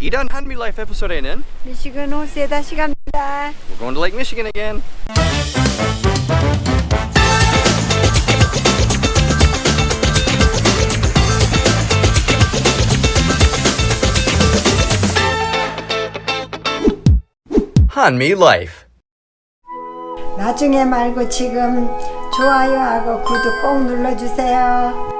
이런 한미 라이프 에피소드에는 미시간 호수에 다시 갑니다. We're going to Lake Michigan again. 한미 라이프 나중에 말고 지금 좋아요하고 구독 꼭 눌러주세요.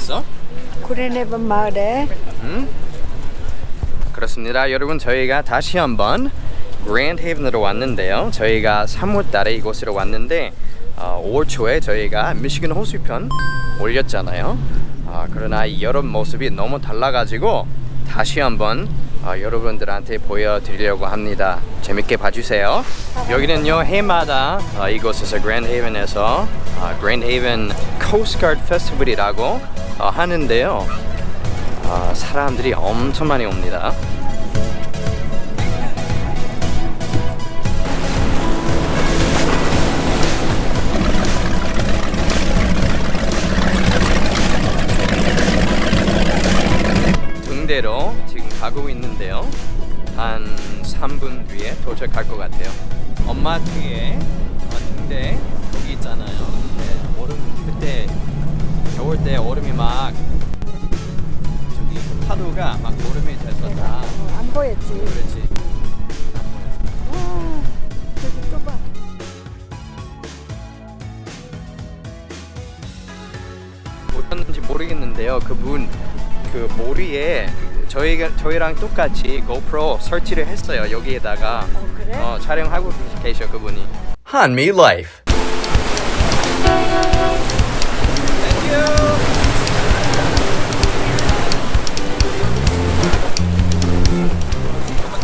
왔어? 구레네번 마을에 그렇습니다. 여러분 저희가 다시 한번 그랜드 헤븐으로 왔는데요. 저희가 3월 달에 이곳으로 왔는데 어, 5월 초에 저희가 미시간 호수편 올렸잖아요. 아, 그러나 이 여름 모습이 너무 달라가지고 다시 한번 어, 여러분들한테 보여드리려고 합니다. 재밌게 봐주세요. 여기는요 해마다 어, 이곳에서 그랜드 헤븐에서 어, Grand Haven Coast Guard Festival이라고 어, 하는데요. 아, 사람들이 엄청 많이 옵니다. 등대로 지금 가고 있는데요. 한 3분 뒤에 도착할 것 같아요. 엄마 뒤에 어, 등대 여기 있잖아요. 네, 얼음 그때 겨울 때 얼음이 막 저기 그 파도가 막 얼음이 됐었다. 어, 안 보였지. 그렇지. 와, 저기 또 봐. 어땠는지 모르겠는데요. 그분 그 머리에 저희가 저희랑 똑같이 GoPro 설치를 했어요. 여기에다가 어, 그래? 어, 촬영하고 계셔 그분이. 한미 라이프.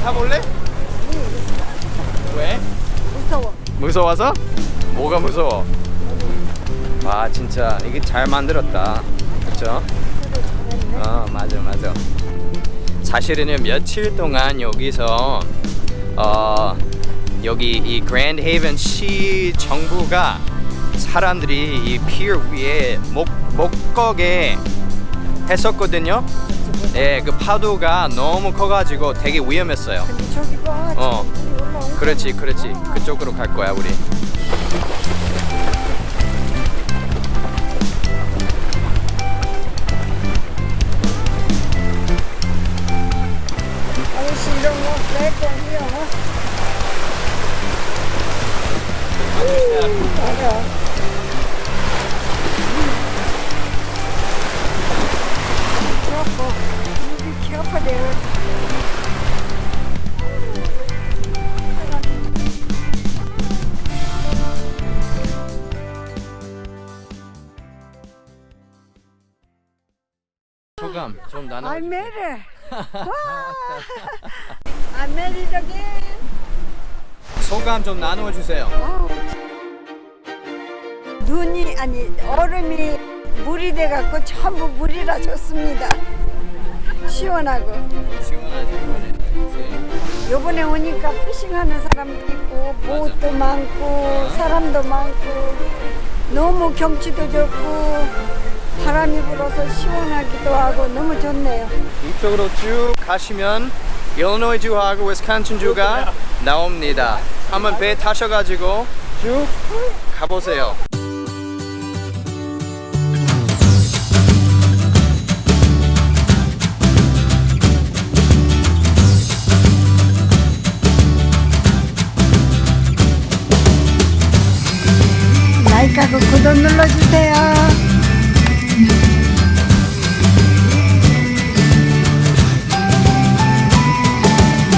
타볼래? 왜? 무서워. 무서워서? 뭐가 무서워? 와 진짜 이게 잘 만들었다 그쵸? 어 맞아 맞아 사실은요 며칠 동안 여기서 어 여기 이 그랜드 헤이븐 시 정부가 사람들이 이 피어 위에 목, 목거게 했었거든요 예, 그 파도가 너무 커가지고 되게 위험했어요. 어. 그렇지 그렇지 그쪽으로 갈 거야 우리 아 소감 좀 나눠. I'm married. 와! I'm married again. 소감 좀 나누어 주세요. 눈이 아니 얼음이 물이 돼 갖고 전부 물이라 좋습니다. 시원하고. 시원하지 이번에. 요번에 오니까 피싱하는 사람도 있고 보트도 많고 사람도 많고 너무 경치도 좋고 바람이 불어서 시원하기도 하고 너무 좋네요. 이쪽으로 쭉 가시면 일리노이 주하고 위스콘신 주가 나옵니다. 한번 배 타셔가지고 쭉 가보세요. 구독 눌러주세요. you.